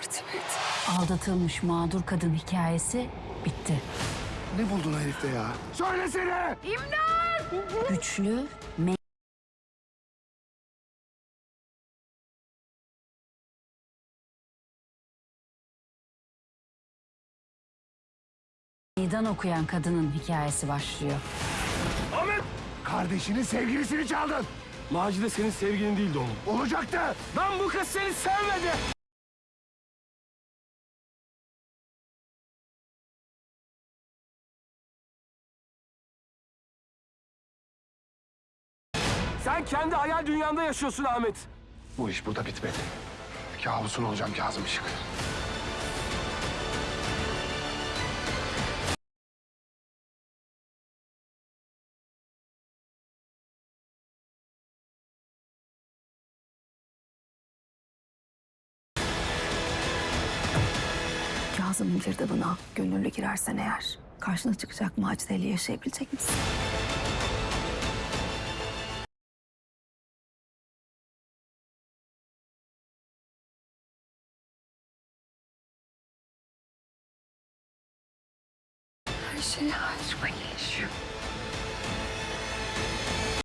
Yardım et. Aldatılmış mağdur kadın hikayesi bitti. Ne buldun herifte ya? Söylesene! Güçlü, me- meydan okuyan kadının hikayesi başlıyor. Ahmet! Kardeşinin sevgilisini çaldın. Macide senin sevgilin değildi oğlum. Olacaktı. Lan bu kız seni sevmedi. Sen kendi hayal dünyanda yaşıyorsun Ahmet. Bu iş burada bitmedi. Kabusun olacağım Kazım Işık. Kazım'ın girdabına gönüllü girersen eğer karşına çıkacak Macide ile yaşayabilecek misin? person who speaks.